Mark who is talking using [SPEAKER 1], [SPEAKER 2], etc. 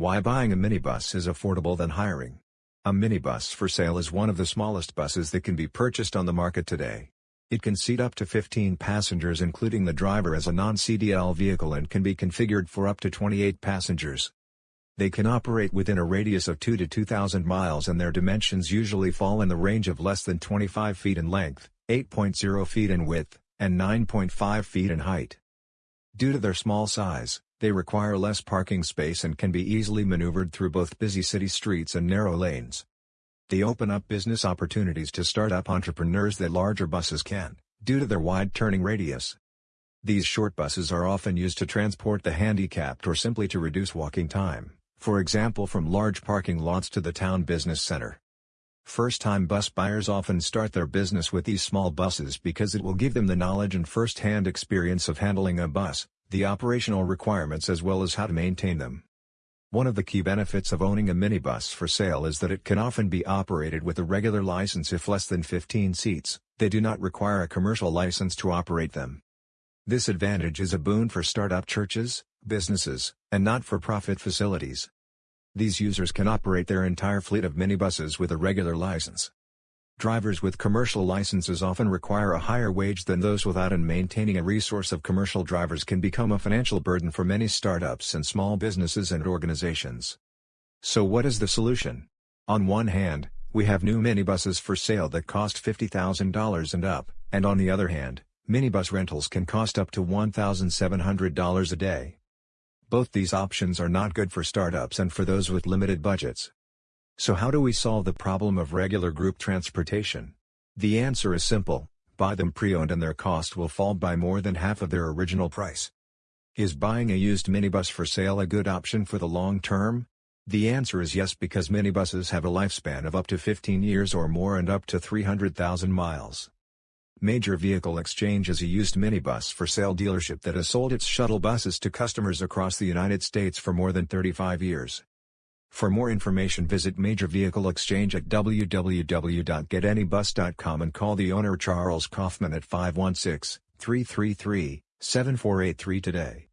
[SPEAKER 1] Why buying a minibus is affordable than hiring. A minibus for sale is one of the smallest buses that can be purchased on the market today. It can seat up to 15 passengers including the driver as a non-CDL vehicle and can be configured for up to 28 passengers. They can operate within a radius of 2 to 2,000 miles and their dimensions usually fall in the range of less than 25 feet in length, 8.0 feet in width, and 9.5 feet in height. Due to their small size, they require less parking space and can be easily maneuvered through both busy city streets and narrow lanes. They open up business opportunities to startup entrepreneurs that larger buses can, due to their wide turning radius. These short buses are often used to transport the handicapped or simply to reduce walking time, for example from large parking lots to the town business center. First-time bus buyers often start their business with these small buses because it will give them the knowledge and first-hand experience of handling a bus, the operational requirements as well as how to maintain them. One of the key benefits of owning a minibus for sale is that it can often be operated with a regular license if less than 15 seats, they do not require a commercial license to operate them. This advantage is a boon for startup churches, businesses, and not-for-profit facilities. These users can operate their entire fleet of minibuses with a regular license. Drivers with commercial licenses often require a higher wage than those without and maintaining a resource of commercial drivers can become a financial burden for many startups and small businesses and organizations. So what is the solution? On one hand, we have new minibuses for sale that cost $50,000 and up, and on the other hand, minibus rentals can cost up to $1,700 a day. Both these options are not good for startups and for those with limited budgets. So how do we solve the problem of regular group transportation? The answer is simple, buy them pre-owned and their cost will fall by more than half of their original price. Is buying a used minibus for sale a good option for the long term? The answer is yes because minibuses have a lifespan of up to 15 years or more and up to 300,000 miles. Major Vehicle Exchange is a used minibus for sale dealership that has sold its shuttle buses to customers across the United States for more than 35 years. For more information visit Major Vehicle Exchange at www.getanybus.com and call the owner Charles Kaufman at 516-333-7483 today.